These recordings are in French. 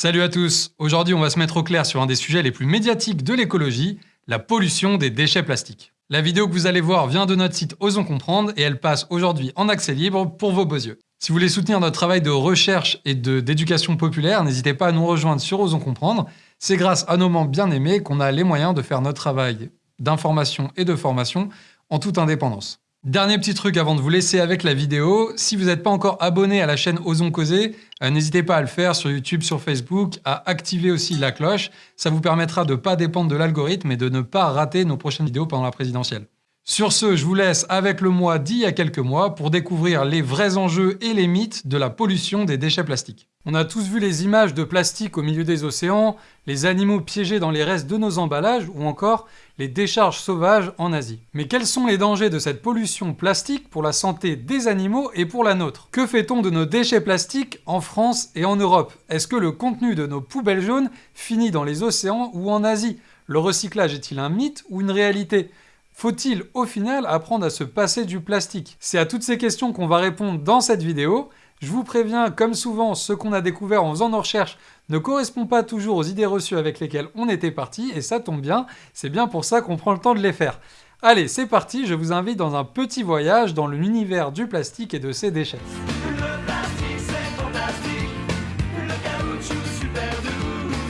Salut à tous Aujourd'hui, on va se mettre au clair sur un des sujets les plus médiatiques de l'écologie, la pollution des déchets plastiques. La vidéo que vous allez voir vient de notre site Osons Comprendre et elle passe aujourd'hui en accès libre pour vos beaux yeux. Si vous voulez soutenir notre travail de recherche et d'éducation populaire, n'hésitez pas à nous rejoindre sur Osons Comprendre. C'est grâce à nos membres bien aimés qu'on a les moyens de faire notre travail d'information et de formation en toute indépendance. Dernier petit truc avant de vous laisser avec la vidéo, si vous n'êtes pas encore abonné à la chaîne Osons Causer, euh, n'hésitez pas à le faire sur YouTube, sur Facebook, à activer aussi la cloche. Ça vous permettra de ne pas dépendre de l'algorithme et de ne pas rater nos prochaines vidéos pendant la présidentielle. Sur ce, je vous laisse avec le mois d'il y a quelques mois pour découvrir les vrais enjeux et les mythes de la pollution des déchets plastiques. On a tous vu les images de plastique au milieu des océans, les animaux piégés dans les restes de nos emballages ou encore les décharges sauvages en Asie. Mais quels sont les dangers de cette pollution plastique pour la santé des animaux et pour la nôtre? Que fait-on de nos déchets plastiques en France et en Europe? Est-ce que le contenu de nos poubelles jaunes finit dans les océans ou en Asie? Le recyclage est-il un mythe ou une réalité? Faut-il au final apprendre à se passer du plastique? C'est à toutes ces questions qu'on va répondre dans cette vidéo. Je vous préviens, comme souvent, ce qu'on a découvert en faisant nos recherches ne correspond pas toujours aux idées reçues avec lesquelles on était parti, et ça tombe bien, c'est bien pour ça qu'on prend le temps de les faire. Allez, c'est parti, je vous invite dans un petit voyage dans l'univers du plastique et de ses déchets.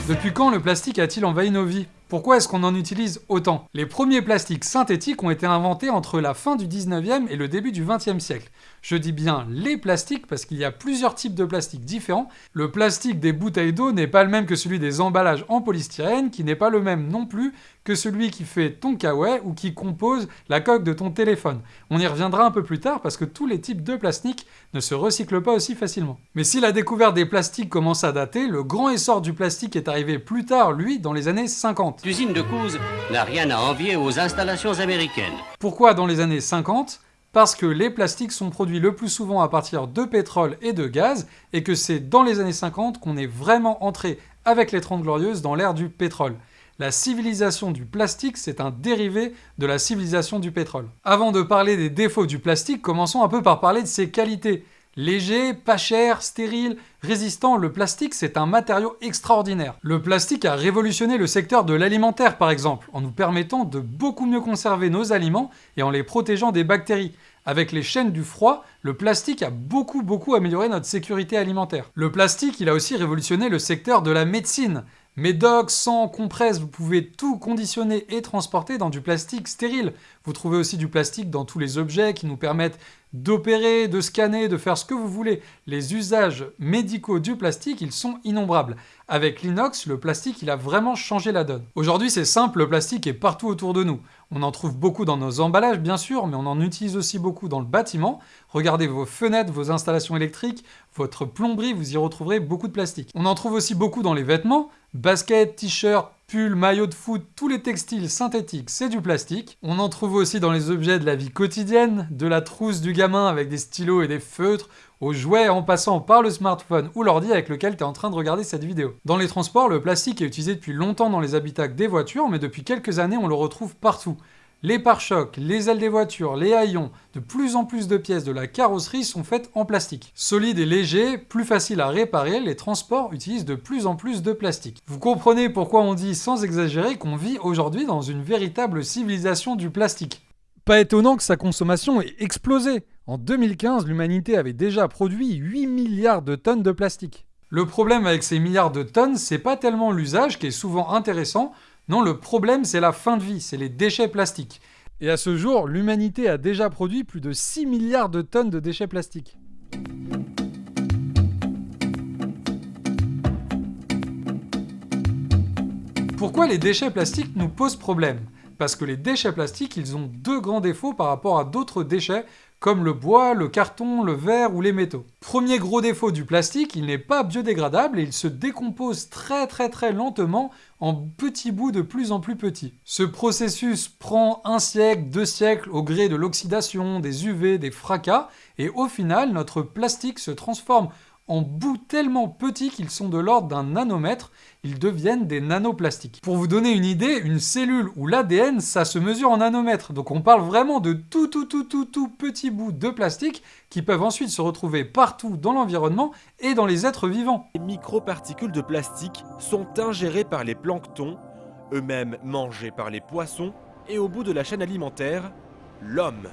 Depuis quand le plastique a-t-il envahi nos vies? Pourquoi est-ce qu'on en utilise autant? Les premiers plastiques synthétiques ont été inventés entre la fin du 19e et le début du 20e siècle. Je dis bien les plastiques parce qu'il y a plusieurs types de plastiques différents. Le plastique des bouteilles d'eau n'est pas le même que celui des emballages en polystyrène, qui n'est pas le même non plus que celui qui fait ton kawaii ou qui compose la coque de ton téléphone. On y reviendra un peu plus tard parce que tous les types de plastiques ne se recyclent pas aussi facilement. Mais si la découverte des plastiques commence à dater, le grand essor du plastique est arrivé plus tard, lui, dans les années 50. L'usine de Couz n'a rien à envier aux installations américaines. Pourquoi dans les années 50 parce que les plastiques sont produits le plus souvent à partir de pétrole et de gaz, et que c'est dans les années 50 qu'on est vraiment entré avec les 30 Glorieuses dans l'ère du pétrole. La civilisation du plastique, c'est un dérivé de la civilisation du pétrole. Avant de parler des défauts du plastique, commençons un peu par parler de ses qualités. Léger, pas cher, stérile, résistant, le plastique c'est un matériau extraordinaire. Le plastique a révolutionné le secteur de l'alimentaire par exemple, en nous permettant de beaucoup mieux conserver nos aliments et en les protégeant des bactéries. Avec les chaînes du froid, le plastique a beaucoup beaucoup amélioré notre sécurité alimentaire. Le plastique, il a aussi révolutionné le secteur de la médecine. Médoc, sang, compresse, vous pouvez tout conditionner et transporter dans du plastique stérile. Vous trouvez aussi du plastique dans tous les objets qui nous permettent d'opérer, de scanner, de faire ce que vous voulez. Les usages médicaux du plastique, ils sont innombrables. Avec l'inox, le plastique, il a vraiment changé la donne. Aujourd'hui, c'est simple, le plastique est partout autour de nous. On en trouve beaucoup dans nos emballages, bien sûr, mais on en utilise aussi beaucoup dans le bâtiment. Regardez vos fenêtres, vos installations électriques, votre plomberie, vous y retrouverez beaucoup de plastique. On en trouve aussi beaucoup dans les vêtements. Baskets, t-shirts, pulls, maillots de foot, tous les textiles synthétiques, c'est du plastique. On en trouve aussi dans les objets de la vie quotidienne, de la trousse du gamin avec des stylos et des feutres, aux jouets en passant par le smartphone ou l'ordi avec lequel tu es en train de regarder cette vidéo. Dans les transports, le plastique est utilisé depuis longtemps dans les habitacles des voitures, mais depuis quelques années, on le retrouve partout. Les pare-chocs, les ailes des voitures, les haillons, de plus en plus de pièces de la carrosserie sont faites en plastique. Solide et léger, plus facile à réparer, les transports utilisent de plus en plus de plastique. Vous comprenez pourquoi on dit sans exagérer qu'on vit aujourd'hui dans une véritable civilisation du plastique. Pas étonnant que sa consommation ait explosé. En 2015, l'humanité avait déjà produit 8 milliards de tonnes de plastique. Le problème avec ces milliards de tonnes, c'est pas tellement l'usage qui est souvent intéressant, non, le problème, c'est la fin de vie, c'est les déchets plastiques. Et à ce jour, l'humanité a déjà produit plus de 6 milliards de tonnes de déchets plastiques. Pourquoi les déchets plastiques nous posent problème? Parce que les déchets plastiques, ils ont deux grands défauts par rapport à d'autres déchets comme le bois, le carton, le verre ou les métaux. Premier gros défaut du plastique, il n'est pas biodégradable et il se décompose très très très lentement en petits bouts de plus en plus petits. Ce processus prend un siècle, deux siècles au gré de l'oxydation, des UV, des fracas, et au final, notre plastique se transforme en bouts tellement petits qu'ils sont de l'ordre d'un nanomètre, ils deviennent des nanoplastiques. Pour vous donner une idée, une cellule ou l'ADN, ça se mesure en nanomètres. Donc on parle vraiment de tout tout tout tout tout petits bouts de plastique qui peuvent ensuite se retrouver partout dans l'environnement et dans les êtres vivants. Les microparticules de plastique sont ingérées par les planctons, eux-mêmes mangés par les poissons, et au bout de la chaîne alimentaire, l'homme.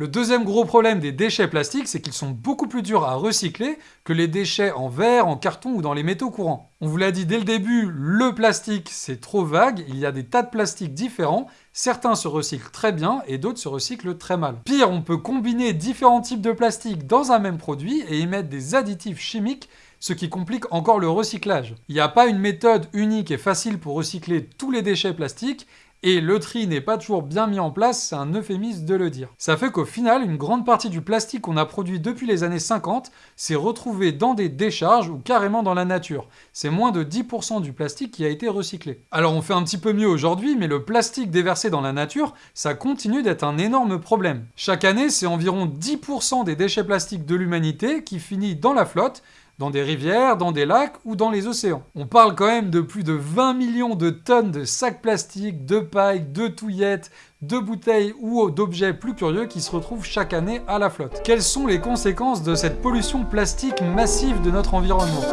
Le deuxième gros problème des déchets plastiques, c'est qu'ils sont beaucoup plus durs à recycler que les déchets en verre, en carton ou dans les métaux courants. On vous l'a dit dès le début, le plastique c'est trop vague, il y a des tas de plastiques différents, certains se recyclent très bien et d'autres se recyclent très mal. Pire, on peut combiner différents types de plastique dans un même produit et y mettre des additifs chimiques ce qui complique encore le recyclage. Il n'y a pas une méthode unique et facile pour recycler tous les déchets plastiques, et le tri n'est pas toujours bien mis en place, c'est un euphémisme de le dire. Ça fait qu'au final, une grande partie du plastique qu'on a produit depuis les années 50 s'est retrouvé dans des décharges ou carrément dans la nature. C'est moins de 10% du plastique qui a été recyclé. Alors on fait un petit peu mieux aujourd'hui, mais le plastique déversé dans la nature, ça continue d'être un énorme problème. Chaque année, c'est environ 10% des déchets plastiques de l'humanité qui finit dans la flotte, dans des rivières, dans des lacs ou dans les océans. On parle quand même de plus de 20 millions de tonnes de sacs plastiques, de pailles, de touillettes, de bouteilles ou d'objets plus curieux qui se retrouvent chaque année à la flotte. Quelles sont les conséquences de cette pollution plastique massive de notre environnement?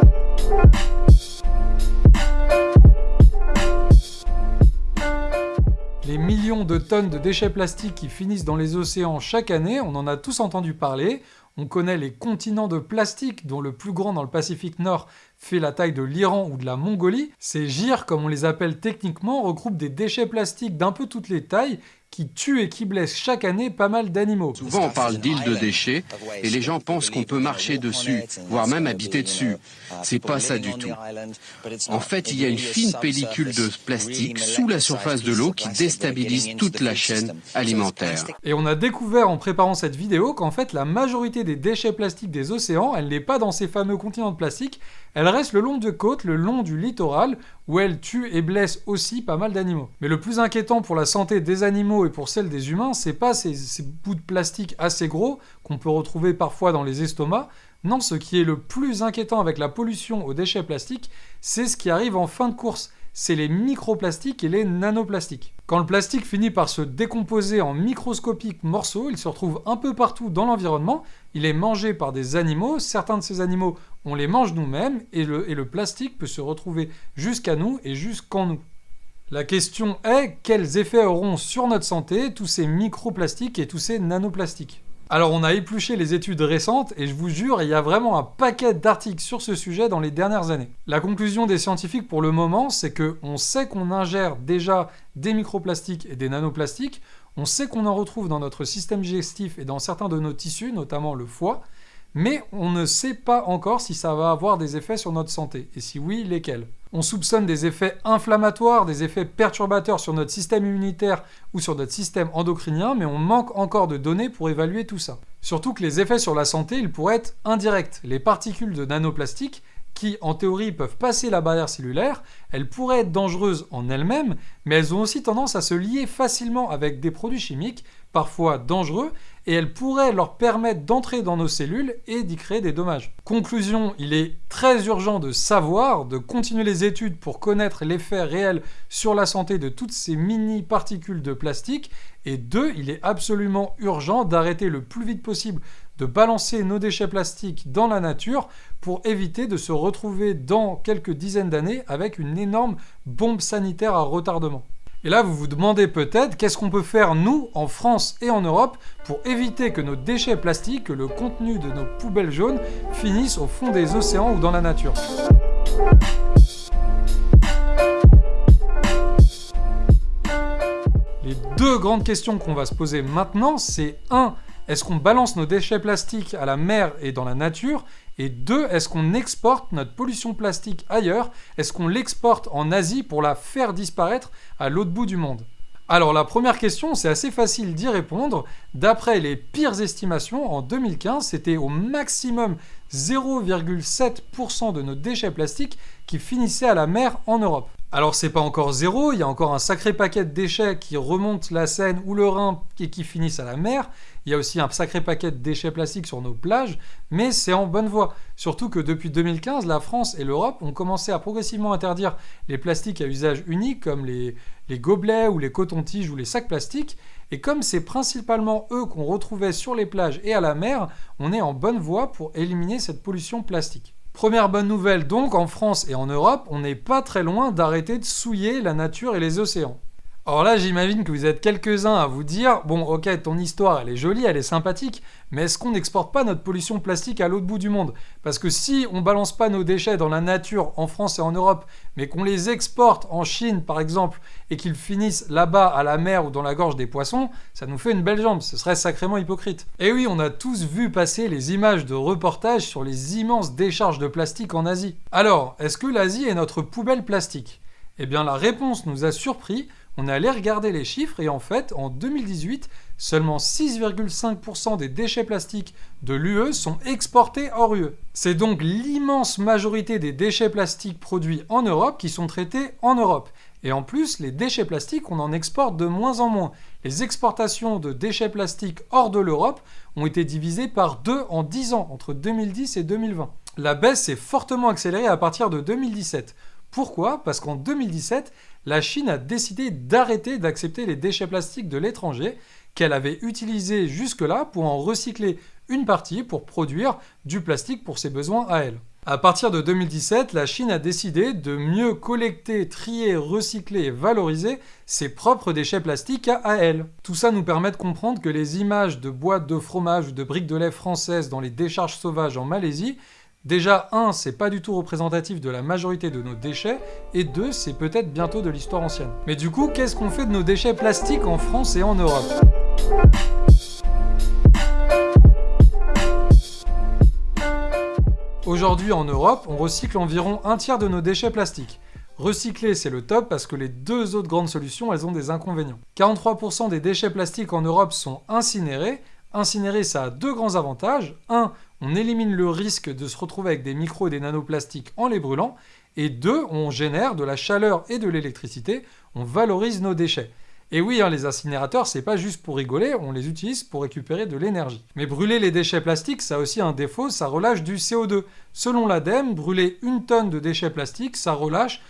Les millions de tonnes de déchets plastiques qui finissent dans les océans chaque année, on en a tous entendu parler, on connaît les continents de plastique, dont le plus grand dans le Pacifique Nord fait la taille de l'Iran ou de la Mongolie. Ces gyres, comme on les appelle techniquement, regroupent des déchets plastiques d'un peu toutes les tailles qui tue et qui blesse chaque année pas mal d'animaux. Souvent on parle d'îles de déchets et les gens pensent qu'on peut marcher dessus, voire même habiter dessus. C'est pas ça du tout. En fait, il y a une fine pellicule de plastique sous la surface de l'eau qui déstabilise toute la chaîne alimentaire. Et on a découvert en préparant cette vidéo qu'en fait la majorité des déchets plastiques des océans, elle n'est pas dans ces fameux continents de plastique, elle reste le long de côtes, le long du littoral, où elle tue et blesse aussi pas mal d'animaux. Mais le plus inquiétant pour la santé des animaux et pour celle des humains, c'est pas ces, ces bouts de plastique assez gros qu'on peut retrouver parfois dans les estomacs, non, ce qui est le plus inquiétant avec la pollution aux déchets plastiques, c'est ce qui arrive en fin de course c'est les microplastiques et les nanoplastiques. Quand le plastique finit par se décomposer en microscopiques morceaux, il se retrouve un peu partout dans l'environnement, il est mangé par des animaux, certains de ces animaux, on les mange nous-mêmes, et le, plastique peut se retrouver jusqu'à nous et jusqu'en nous. La question est, quels effets auront sur notre santé tous ces microplastiques et tous ces nanoplastiques? Alors on a épluché les études récentes et je vous jure, il y a vraiment un paquet d'articles sur ce sujet dans les dernières années. La conclusion des scientifiques pour le moment, c'est qu'on sait qu'on ingère déjà des microplastiques et des nanoplastiques, on sait qu'on en retrouve dans notre système digestif et dans certains de nos tissus, notamment le foie, mais on ne sait pas encore si ça va avoir des effets sur notre santé, et si oui, lesquels? On soupçonne des effets inflammatoires, des effets perturbateurs sur notre système immunitaire ou sur notre système endocrinien, mais on manque encore de données pour évaluer tout ça. Surtout que les effets sur la santé, ils pourraient être indirects. Les particules de nanoplastique, qui en théorie peuvent passer la barrière cellulaire, elles pourraient être dangereuses en elles-mêmes, mais elles ont aussi tendance à se lier facilement avec des produits chimiques, parfois dangereux, et elles pourraient leur permettre d'entrer dans nos cellules et d'y créer des dommages. Conclusion, il est très urgent de savoir, de continuer les études pour connaître l'effet réel sur la santé de toutes ces mini-particules de plastique, et deux, il est absolument urgent d'arrêter le plus vite possible de balancer nos déchets plastiques dans la nature pour éviter de se retrouver dans quelques dizaines d'années avec une énorme bombe sanitaire à retardement. Et là, vous vous demandez peut-être qu'est-ce qu'on peut faire, nous, en France et en Europe, pour éviter que nos déchets plastiques, que le contenu de nos poubelles jaunes, finissent au fond des océans ou dans la nature. Les deux grandes questions qu'on va se poser maintenant, c'est 1. Est-ce qu'on balance nos déchets plastiques à la mer et dans la nature? Et deux, est-ce qu'on exporte notre pollution plastique ailleurs? Est-ce qu'on l'exporte en Asie pour la faire disparaître à l'autre bout du monde? Alors la première question, c'est assez facile d'y répondre. D'après les pires estimations, en 2015, c'était au maximum 0,7% de nos déchets plastiques qui finissaient à la mer en Europe. Alors c'est pas encore zéro, il y a encore un sacré paquet de déchets qui remontent la Seine ou le Rhin et qui finissent à la mer. Il y a aussi un sacré paquet de déchets plastiques sur nos plages, mais c'est en bonne voie. Surtout que depuis 2015, la France et l'Europe ont commencé à progressivement interdire les plastiques à usage unique comme les, gobelets ou les cotons-tiges ou les sacs plastiques. Et comme c'est principalement eux qu'on retrouvait sur les plages et à la mer, on est en bonne voie pour éliminer cette pollution plastique. Première bonne nouvelle donc, en France et en Europe, on n'est pas très loin d'arrêter de souiller la nature et les océans. Alors là, j'imagine que vous êtes quelques-uns à vous dire Bon, ok, ton histoire, elle est jolie, elle est sympathique, mais est-ce qu'on n'exporte pas notre pollution plastique à l'autre bout du monde? Parce que si on balance pas nos déchets dans la nature en France et en Europe, mais qu'on les exporte en Chine par exemple, et qu'ils finissent là-bas à la mer ou dans la gorge des poissons, ça nous fait une belle jambe, ce serait sacrément hypocrite. Et oui, on a tous vu passer les images de reportages sur les immenses décharges de plastique en Asie. Alors, est-ce que l'Asie est notre poubelle plastique? Eh bien, la réponse nous a surpris on allé regarder les chiffres et en fait, en 2018, seulement 6,5% des déchets plastiques de l'UE sont exportés hors UE. C'est donc l'immense majorité des déchets plastiques produits en Europe qui sont traités en Europe. Et en plus, les déchets plastiques, on en exporte de moins en moins. Les exportations de déchets plastiques hors de l'Europe ont été divisées par deux en 10 ans, entre 2010 et 2020. La baisse s'est fortement accélérée à partir de 2017. Pourquoi? Parce qu'en 2017, la Chine a décidé d'arrêter d'accepter les déchets plastiques de l'étranger qu'elle avait utilisés jusque-là pour en recycler une partie pour produire du plastique pour ses besoins à elle. À partir de 2017, la Chine a décidé de mieux collecter, trier, recycler et valoriser ses propres déchets plastiques à elle. Tout ça nous permet de comprendre que les images de boîtes de fromage ou de briques de lait françaises dans les décharges sauvages en Malaisie Déjà, un, c'est pas du tout représentatif de la majorité de nos déchets, et deux, c'est peut-être bientôt de l'histoire ancienne. Mais du coup, qu'est-ce qu'on fait de nos déchets plastiques en France et en Europe? Aujourd'hui en Europe, on recycle environ un tiers de nos déchets plastiques. Recycler, c'est le top parce que les deux autres grandes solutions, elles ont des inconvénients. 43% des déchets plastiques en Europe sont incinérés. Incinérer, ça a deux grands avantages. Un, on élimine le risque de se retrouver avec des micros et des nanoplastiques en les brûlant. Et deux, on génère de la chaleur et de l'électricité, on valorise nos déchets. Et oui, hein, les incinérateurs, c'est pas juste pour rigoler, on les utilise pour récupérer de l'énergie. Mais brûler les déchets plastiques, ça a aussi un défaut, ça relâche du CO2. Selon l'ADEME, brûler une tonne de déchets plastiques, ça relâche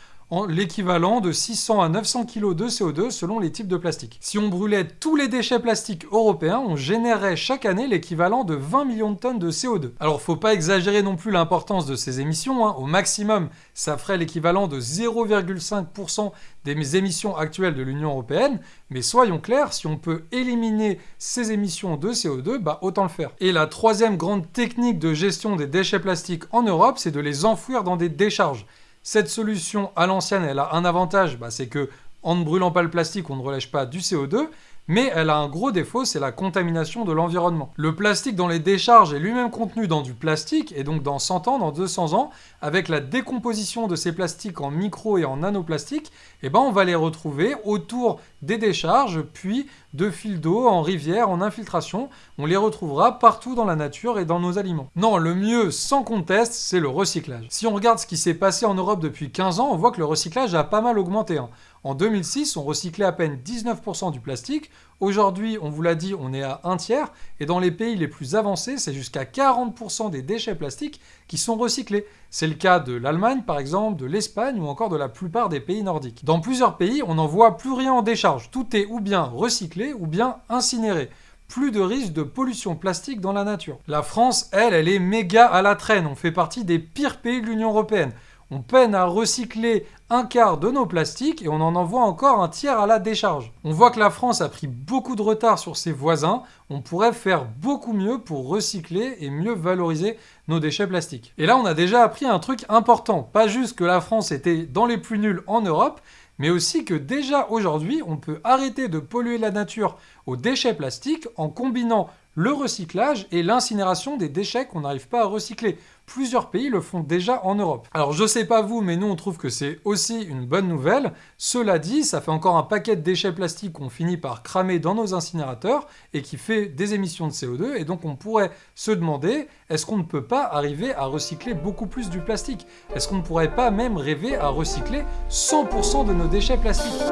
l'équivalent de 600 à 900 kg de CO2 selon les types de plastique. Si on brûlait tous les déchets plastiques européens, on générerait chaque année l'équivalent de 20 millions de tonnes de CO2. Alors faut pas exagérer non plus l'importance de ces émissions, hein. au maximum ça ferait l'équivalent de 0,5% des émissions actuelles de l'Union Européenne, mais soyons clairs, si on peut éliminer ces émissions de CO2, bah autant le faire. Et la troisième grande technique de gestion des déchets plastiques en Europe, c'est de les enfouir dans des décharges. Cette solution à l'ancienne, elle a un avantage, bah, c'est que en ne brûlant pas le plastique, on ne relèche pas du CO2, mais elle a un gros défaut, c'est la contamination de l'environnement. Le plastique dans les décharges est lui-même contenu dans du plastique, et donc dans 100 ans, dans 200 ans, avec la décomposition de ces plastiques en micro et en nanoplastiques, eh ben on va les retrouver autour des décharges, puis de fils d'eau, en rivière, en infiltration. On les retrouvera partout dans la nature et dans nos aliments. Non, le mieux, sans conteste, c'est le recyclage. Si on regarde ce qui s'est passé en Europe depuis 15 ans, on voit que le recyclage a pas mal augmenté. Hein. En 2006, on recyclait à peine 19% du plastique. Aujourd'hui, on vous l'a dit, on est à un tiers. Et dans les pays les plus avancés, c'est jusqu'à 40% des déchets plastiques qui sont recyclés. C'est le cas de l'Allemagne, par exemple, de l'Espagne ou encore de la plupart des pays nordiques. Dans plusieurs pays, on n'en voit plus rien en décharge. Tout est ou bien recyclé ou bien incinéré plus de risque de pollution plastique dans la nature. La France, elle, elle est méga à la traîne. On fait partie des pires pays de l'Union Européenne. On peine à recycler un quart de nos plastiques et on en envoie encore un tiers à la décharge. On voit que la France a pris beaucoup de retard sur ses voisins, on pourrait faire beaucoup mieux pour recycler et mieux valoriser nos déchets plastiques. Et là on a déjà appris un truc important, pas juste que la France était dans les plus nuls en Europe, mais aussi que déjà aujourd'hui on peut arrêter de polluer la nature aux déchets plastiques en combinant le recyclage et l'incinération des déchets qu'on n'arrive pas à recycler. Plusieurs pays le font déjà en Europe. Alors je sais pas vous, mais nous on trouve que c'est aussi une bonne nouvelle. Cela dit, ça fait encore un paquet de déchets plastiques qu'on finit par cramer dans nos incinérateurs et qui fait des émissions de CO2. Et donc on pourrait se demander, est-ce qu'on ne peut pas arriver à recycler beaucoup plus du plastique? Est-ce qu'on ne pourrait pas même rêver à recycler 100% de nos déchets plastiques?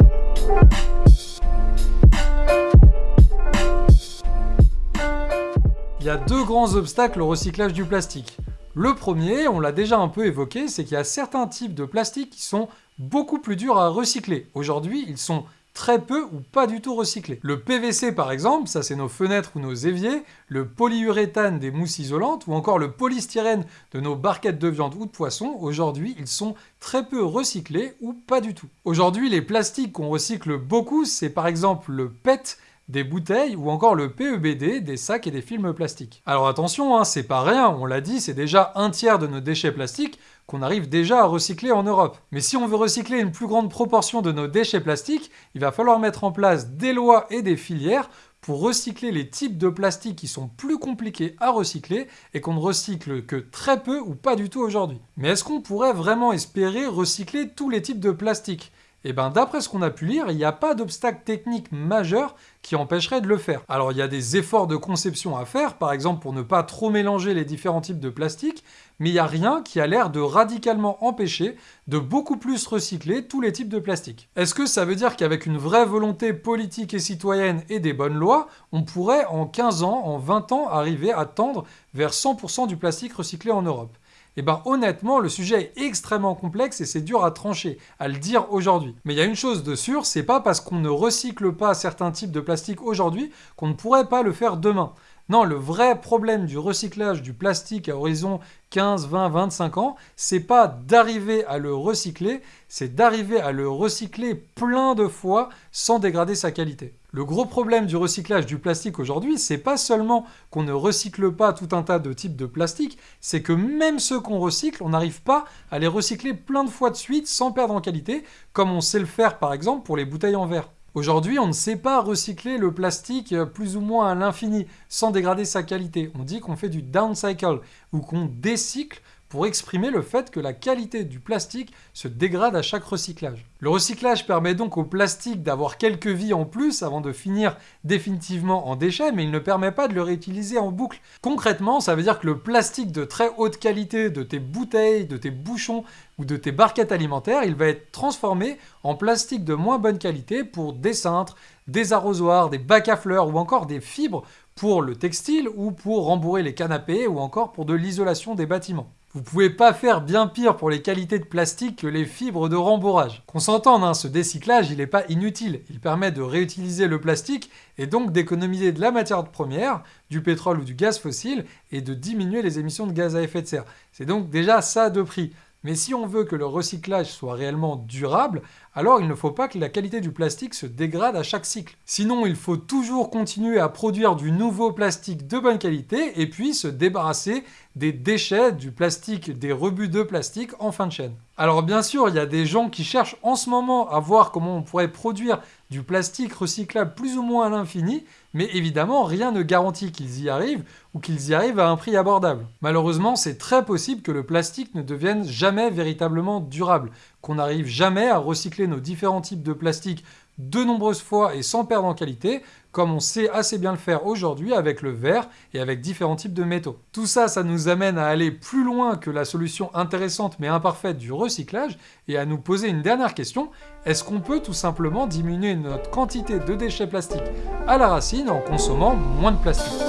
Il y a deux grands obstacles au recyclage du plastique. Le premier, on l'a déjà un peu évoqué, c'est qu'il y a certains types de plastique qui sont beaucoup plus durs à recycler. Aujourd'hui, ils sont très peu ou pas du tout recyclés. Le PVC par exemple, ça c'est nos fenêtres ou nos éviers, le polyuréthane des mousses isolantes ou encore le polystyrène de nos barquettes de viande ou de poisson, aujourd'hui ils sont très peu recyclés ou pas du tout. Aujourd'hui les plastiques qu'on recycle beaucoup, c'est par exemple le PET, des bouteilles ou encore le PEBD, des sacs et des films plastiques. Alors attention, hein, c'est pas rien, on l'a dit, c'est déjà un tiers de nos déchets plastiques qu'on arrive déjà à recycler en Europe. Mais si on veut recycler une plus grande proportion de nos déchets plastiques, il va falloir mettre en place des lois et des filières pour recycler les types de plastique qui sont plus compliqués à recycler et qu'on ne recycle que très peu ou pas du tout aujourd'hui. Mais est-ce qu'on pourrait vraiment espérer recycler tous les types de plastique et eh bien d'après ce qu'on a pu lire, il n'y a pas d'obstacle technique majeur qui empêcherait de le faire. Alors il y a des efforts de conception à faire, par exemple pour ne pas trop mélanger les différents types de plastique, mais il n'y a rien qui a l'air de radicalement empêcher de beaucoup plus recycler tous les types de plastique. Est-ce que ça veut dire qu'avec une vraie volonté politique et citoyenne et des bonnes lois, on pourrait en 15 ans, en 20 ans, arriver à tendre vers 100% du plastique recyclé en Europe? Eh ben honnêtement, le sujet est extrêmement complexe et c'est dur à trancher, à le dire aujourd'hui. Mais il y a une chose de sûre, c'est pas parce qu'on ne recycle pas certains types de plastique aujourd'hui qu'on ne pourrait pas le faire demain. Non, le vrai problème du recyclage du plastique à horizon 15, 20, 25 ans, c'est pas d'arriver à le recycler, c'est d'arriver à le recycler plein de fois sans dégrader sa qualité. Le gros problème du recyclage du plastique aujourd'hui, c'est pas seulement qu'on ne recycle pas tout un tas de types de plastique, c'est que même ceux qu'on recycle, on n'arrive pas à les recycler plein de fois de suite sans perdre en qualité, comme on sait le faire par exemple pour les bouteilles en verre. Aujourd'hui, on ne sait pas recycler le plastique euh, plus ou moins à l'infini sans dégrader sa qualité. On dit qu'on fait du downcycle ou qu'on décycle pour exprimer le fait que la qualité du plastique se dégrade à chaque recyclage. Le recyclage permet donc au plastique d'avoir quelques vies en plus avant de finir définitivement en déchet, mais il ne permet pas de le réutiliser en boucle. Concrètement, ça veut dire que le plastique de très haute qualité de tes bouteilles, de tes bouchons ou de tes barquettes alimentaires, il va être transformé en plastique de moins bonne qualité pour des cintres, des arrosoirs, des bacs à fleurs ou encore des fibres pour le textile ou pour rembourrer les canapés ou encore pour de l'isolation des bâtiments. Vous pouvez pas faire bien pire pour les qualités de plastique que les fibres de rembourrage. Qu'on s'entende, hein, ce décyclage, il n'est pas inutile. Il permet de réutiliser le plastique et donc d'économiser de la matière première, du pétrole ou du gaz fossile, et de diminuer les émissions de gaz à effet de serre. C'est donc déjà ça de prix. Mais si on veut que le recyclage soit réellement durable, alors il ne faut pas que la qualité du plastique se dégrade à chaque cycle. Sinon, il faut toujours continuer à produire du nouveau plastique de bonne qualité et puis se débarrasser des déchets, du plastique, des rebuts de plastique en fin de chaîne. Alors bien sûr, il y a des gens qui cherchent en ce moment à voir comment on pourrait produire du plastique recyclable plus ou moins à l'infini, mais évidemment, rien ne garantit qu'ils y arrivent ou qu'ils y arrivent à un prix abordable. Malheureusement, c'est très possible que le plastique ne devienne jamais véritablement durable, qu'on n'arrive jamais à recycler nos différents types de plastique de nombreuses fois et sans perdre en qualité, comme on sait assez bien le faire aujourd'hui avec le verre et avec différents types de métaux. Tout ça, ça nous amène à aller plus loin que la solution intéressante mais imparfaite du recyclage et à nous poser une dernière question, est-ce qu'on peut tout simplement diminuer notre quantité de déchets plastiques à la racine en consommant moins de plastique?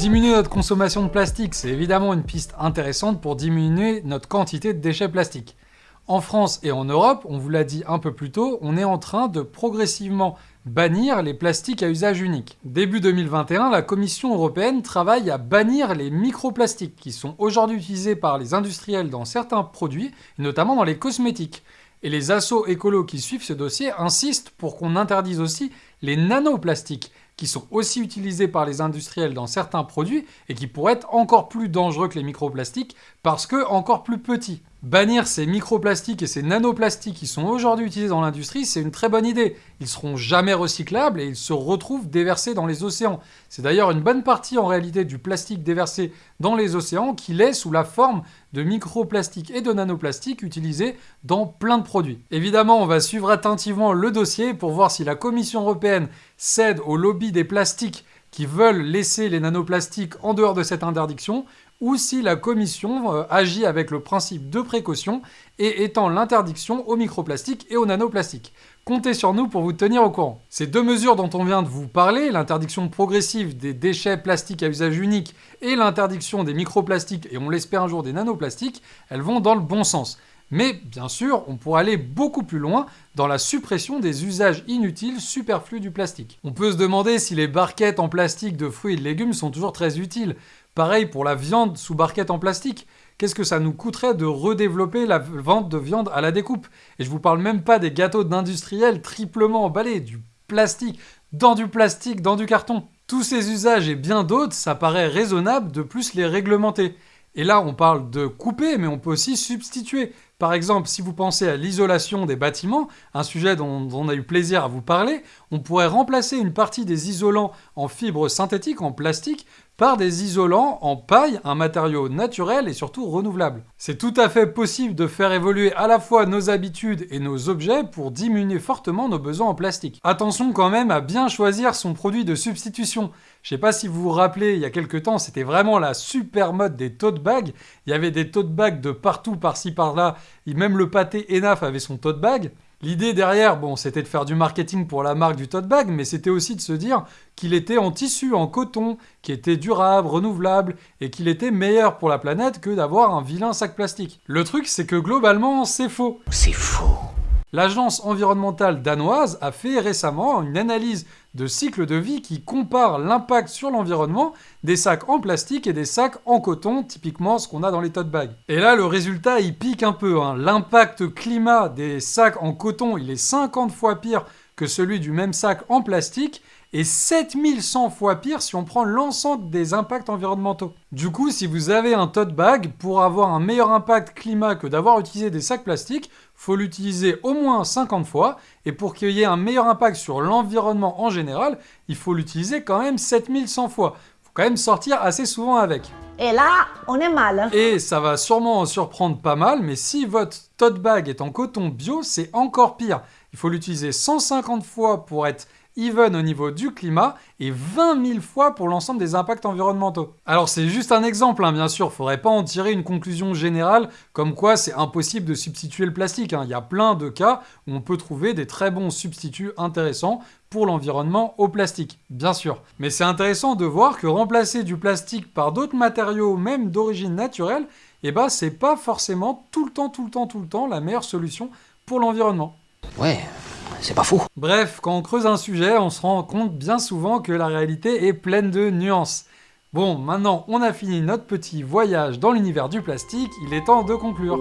Diminuer notre consommation de plastique, c'est évidemment une piste intéressante pour diminuer notre quantité de déchets plastiques. En France et en Europe, on vous l'a dit un peu plus tôt, on est en train de progressivement bannir les plastiques à usage unique. Début 2021, la Commission européenne travaille à bannir les microplastiques qui sont aujourd'hui utilisés par les industriels dans certains produits, notamment dans les cosmétiques. Et les assauts écolos qui suivent ce dossier insistent pour qu'on interdise aussi les nanoplastiques, qui sont aussi utilisés par les industriels dans certains produits et qui pourraient être encore plus dangereux que les microplastiques parce que encore plus petits. Bannir ces microplastiques et ces nanoplastiques qui sont aujourd'hui utilisés dans l'industrie, c'est une très bonne idée. Ils seront jamais recyclables et ils se retrouvent déversés dans les océans. C'est d'ailleurs une bonne partie en réalité du plastique déversé dans les océans qui est sous la forme de microplastiques et de nanoplastiques utilisés dans plein de produits. Évidemment, on va suivre attentivement le dossier pour voir si la Commission européenne cède au lobby des plastiques qui veulent laisser les nanoplastiques en dehors de cette interdiction, ou si la Commission euh, agit avec le principe de précaution et étend l'interdiction aux microplastiques et aux nanoplastiques. Comptez sur nous pour vous tenir au courant. Ces deux mesures dont on vient de vous parler, l'interdiction progressive des déchets plastiques à usage unique et l'interdiction des microplastiques et on l'espère un jour des nanoplastiques, elles vont dans le bon sens. Mais bien sûr, on pourrait aller beaucoup plus loin dans la suppression des usages inutiles superflus du plastique. On peut se demander si les barquettes en plastique de fruits et de légumes sont toujours très utiles. Pareil pour la viande sous barquette en plastique. Qu'est-ce que ça nous coûterait de redévelopper la vente de viande à la découpe? Et je vous parle même pas des gâteaux d'industriels triplement emballés, du plastique, dans du plastique, dans du carton. Tous ces usages et bien d'autres, ça paraît raisonnable de plus les réglementer. Et là, on parle de couper, mais on peut aussi substituer. Par exemple, si vous pensez à l'isolation des bâtiments, un sujet dont, on a eu plaisir à vous parler, on pourrait remplacer une partie des isolants en fibres synthétiques, en plastique, par des isolants en paille, un matériau naturel et surtout renouvelable. C'est tout à fait possible de faire évoluer à la fois nos habitudes et nos objets pour diminuer fortement nos besoins en plastique. Attention quand même à bien choisir son produit de substitution. Je sais pas si vous vous rappelez, il y a quelques temps, c'était vraiment la super mode des tote bags. Il y avait des tote bags de partout, par-ci, par-là. Même le pâté Enaf avait son tote bag. L'idée derrière, bon, c'était de faire du marketing pour la marque du tote bag, mais c'était aussi de se dire qu'il était en tissu, en coton, qui était durable, renouvelable, et qu'il était meilleur pour la planète que d'avoir un vilain sac plastique. Le truc, c'est que globalement, c'est faux. C'est faux. L'agence environnementale danoise a fait récemment une analyse de cycle de vie qui compare l'impact sur l'environnement des sacs en plastique et des sacs en coton, typiquement ce qu'on a dans les tote bags. Et là, le résultat, il pique un peu. Hein. L'impact climat des sacs en coton, il est 50 fois pire que celui du même sac en plastique, et 7100 fois pire si on prend l'ensemble des impacts environnementaux. Du coup, si vous avez un tote bag, pour avoir un meilleur impact climat que d'avoir utilisé des sacs plastiques, faut l'utiliser au moins 50 fois, et pour qu'il y ait un meilleur impact sur l'environnement en général, il faut l'utiliser quand même 7100 fois. Faut quand même sortir assez souvent avec. Et là, on est mal. Et ça va sûrement en surprendre pas mal, mais si votre tote bag est en coton bio, c'est encore pire. Il faut l'utiliser 150 fois pour être even au niveau du climat et 20 000 fois pour l'ensemble des impacts environnementaux. Alors c'est juste un exemple, hein, bien sûr, faudrait pas en tirer une conclusion générale comme quoi c'est impossible de substituer le plastique. Hein. Il y a plein de cas où on peut trouver des très bons substituts intéressants pour l'environnement au plastique, bien sûr. Mais c'est intéressant de voir que remplacer du plastique par d'autres matériaux, même d'origine naturelle, eh ben c'est pas forcément tout le temps, tout le temps, tout le temps la meilleure solution pour l'environnement. Ouais, c'est pas fou. Bref, quand on creuse un sujet, on se rend compte bien souvent que la réalité est pleine de nuances. Bon, maintenant on a fini notre petit voyage dans l'univers du plastique, il est temps de conclure.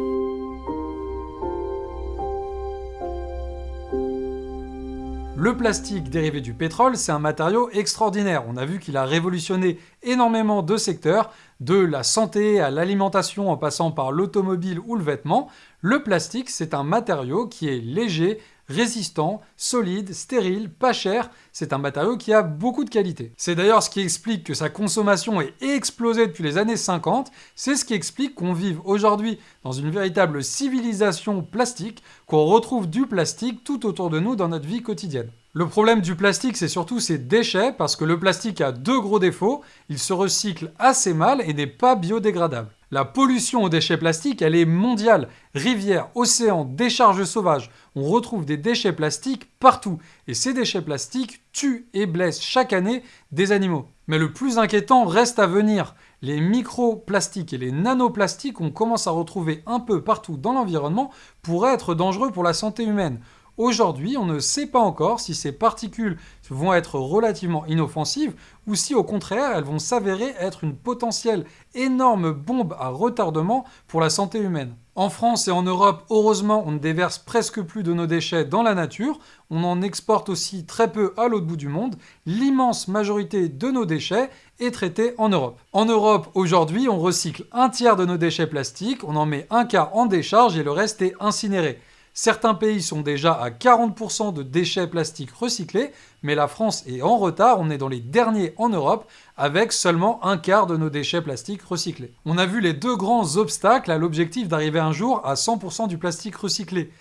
Le plastique dérivé du pétrole, c'est un matériau extraordinaire. On a vu qu'il a révolutionné énormément de secteurs, de la santé à l'alimentation en passant par l'automobile ou le vêtement. Le plastique, c'est un matériau qui est léger, résistant, solide, stérile, pas cher, c'est un matériau qui a beaucoup de qualité. C'est d'ailleurs ce qui explique que sa consommation ait explosé depuis les années 50, c'est ce qui explique qu'on vive aujourd'hui dans une véritable civilisation plastique, qu'on retrouve du plastique tout autour de nous dans notre vie quotidienne. Le problème du plastique, c'est surtout ses déchets, parce que le plastique a deux gros défauts, il se recycle assez mal et n'est pas biodégradable. La pollution aux déchets plastiques, elle est mondiale. Rivières, océans, décharges sauvages. On retrouve des déchets plastiques partout. Et ces déchets plastiques tuent et blessent chaque année des animaux. Mais le plus inquiétant reste à venir. Les microplastiques et les nanoplastiques qu'on commence à retrouver un peu partout dans l'environnement pourraient être dangereux pour la santé humaine. Aujourd'hui, on ne sait pas encore si ces particules vont être relativement inoffensives ou si au contraire elles vont s'avérer être une potentielle énorme bombe à retardement pour la santé humaine. En France et en Europe, heureusement, on ne déverse presque plus de nos déchets dans la nature. On en exporte aussi très peu à l'autre bout du monde. L'immense majorité de nos déchets est traitée en Europe. En Europe, aujourd'hui, on recycle un tiers de nos déchets plastiques, on en met un quart en décharge et le reste est incinéré. Certains pays sont déjà à 40% de déchets plastiques recyclés, mais la France est en retard, on est dans les derniers en Europe, avec seulement un quart de nos déchets plastiques recyclés. On a vu les deux grands obstacles à l'objectif d'arriver un jour à 100% du plastique recyclé.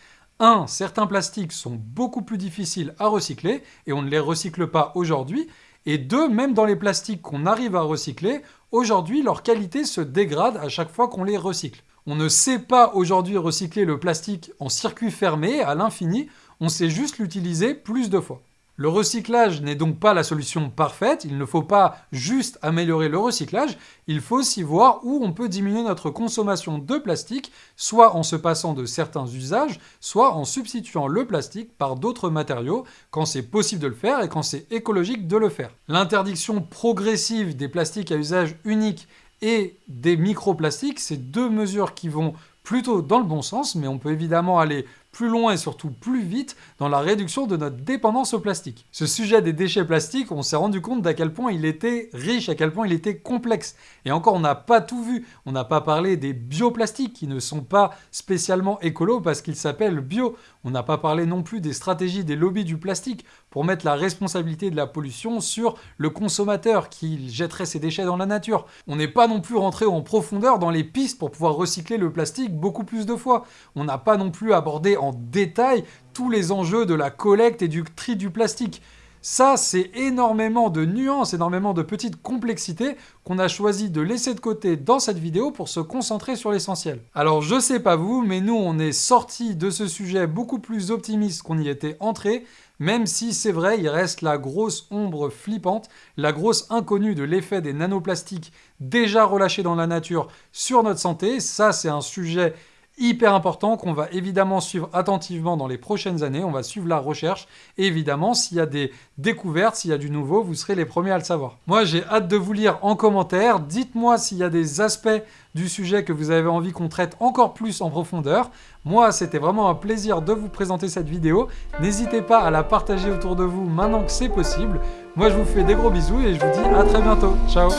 1. Certains plastiques sont beaucoup plus difficiles à recycler, et on ne les recycle pas aujourd'hui, et 2. Même dans les plastiques qu'on arrive à recycler, aujourd'hui leur qualité se dégrade à chaque fois qu'on les recycle. On ne sait pas aujourd'hui recycler le plastique en circuit fermé à l'infini, on sait juste l'utiliser plus de fois. Le recyclage n'est donc pas la solution parfaite, il ne faut pas juste améliorer le recyclage, il faut aussi voir où on peut diminuer notre consommation de plastique, soit en se passant de certains usages, soit en substituant le plastique par d'autres matériaux, quand c'est possible de le faire et quand c'est écologique de le faire. L'interdiction progressive des plastiques à usage unique et des microplastiques, c'est deux mesures qui vont plutôt dans le bon sens, mais on peut évidemment aller plus loin et surtout plus vite dans la réduction de notre dépendance au plastique. Ce sujet des déchets plastiques, on s'est rendu compte d'à quel point il était riche, à quel point il était complexe. Et encore, on n'a pas tout vu. On n'a pas parlé des bioplastiques qui ne sont pas spécialement écolos parce qu'ils s'appellent bio. On n'a pas parlé non plus des stratégies des lobbies du plastique pour mettre la responsabilité de la pollution sur le consommateur qui jetterait ses déchets dans la nature. On n'est pas non plus rentré en profondeur dans les pistes pour pouvoir recycler le plastique beaucoup plus de fois. On n'a pas non plus abordé en détail tous les enjeux de la collecte et du tri du plastique. Ça, c'est énormément de nuances, énormément de petites complexités qu'on a choisi de laisser de côté dans cette vidéo pour se concentrer sur l'essentiel. Alors je sais pas vous, mais nous on est sorti de ce sujet beaucoup plus optimiste qu'on y était entré, même si c'est vrai, il reste la grosse ombre flippante, la grosse inconnue de l'effet des nanoplastiques déjà relâchés dans la nature sur notre santé. Ça, c'est un sujet hyper important qu'on va évidemment suivre attentivement dans les prochaines années. On va suivre la recherche. Et évidemment, s'il y a des découvertes, s'il y a du nouveau, vous serez les premiers à le savoir. Moi, j'ai hâte de vous lire en commentaire. Dites-moi s'il y a des aspects du sujet que vous avez envie qu'on traite encore plus en profondeur. Moi, c'était vraiment un plaisir de vous présenter cette vidéo. N'hésitez pas à la partager autour de vous maintenant que c'est possible. Moi, je vous fais des gros bisous et je vous dis à très bientôt. Ciao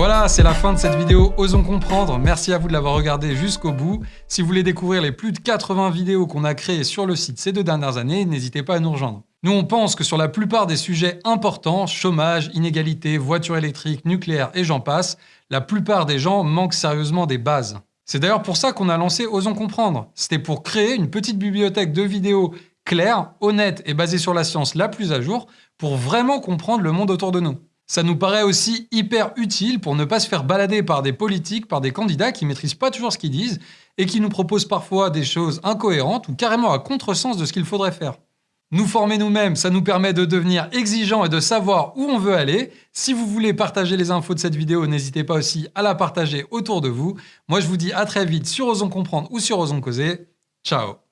voilà, c'est la fin de cette vidéo Osons comprendre. Merci à vous de l'avoir regardé jusqu'au bout. Si vous voulez découvrir les plus de 80 vidéos qu'on a créées sur le site ces deux dernières années, n'hésitez pas à nous rejoindre. Nous, on pense que sur la plupart des sujets importants, chômage, inégalité, voiture électrique, nucléaire et j'en passe, la plupart des gens manquent sérieusement des bases. C'est d'ailleurs pour ça qu'on a lancé Osons comprendre. C'était pour créer une petite bibliothèque de vidéos claires, honnêtes et basées sur la science la plus à jour pour vraiment comprendre le monde autour de nous. Ça nous paraît aussi hyper utile pour ne pas se faire balader par des politiques, par des candidats qui maîtrisent pas toujours ce qu'ils disent et qui nous proposent parfois des choses incohérentes ou carrément à contresens de ce qu'il faudrait faire. Nous former nous-mêmes, ça nous permet de devenir exigeants et de savoir où on veut aller. Si vous voulez partager les infos de cette vidéo, n'hésitez pas aussi à la partager autour de vous. Moi, je vous dis à très vite sur Osons Comprendre ou sur Osons Causer. Ciao